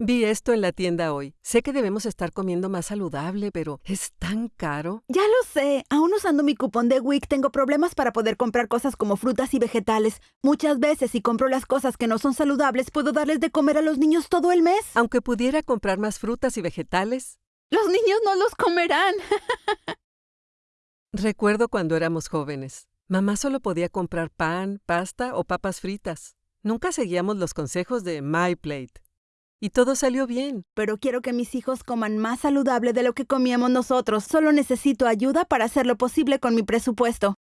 Vi esto en la tienda hoy. Sé que debemos estar comiendo más saludable, pero es tan caro. Ya lo sé. Aún usando mi cupón de WIC tengo problemas para poder comprar cosas como frutas y vegetales. Muchas veces si compro las cosas que no son saludables, puedo darles de comer a los niños todo el mes. Aunque pudiera comprar más frutas y vegetales. Los niños no los comerán. Recuerdo cuando éramos jóvenes. Mamá solo podía comprar pan, pasta o papas fritas. Nunca seguíamos los consejos de My Plate. Y todo salió bien. Pero quiero que mis hijos coman más saludable de lo que comíamos nosotros. Solo necesito ayuda para hacer lo posible con mi presupuesto.